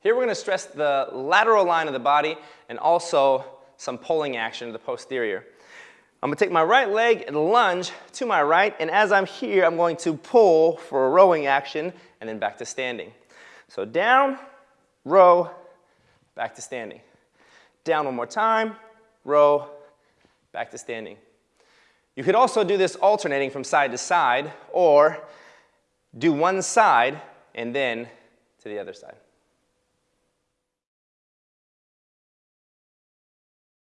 Here we're going to stress the lateral line of the body and also some pulling action to the posterior. I'm going to take my right leg and lunge to my right, and as I'm here, I'm going to pull for a rowing action and then back to standing. So down, row, back to standing. Down one more time, row, back to standing. You could also do this alternating from side to side, or do one side and then to the other side.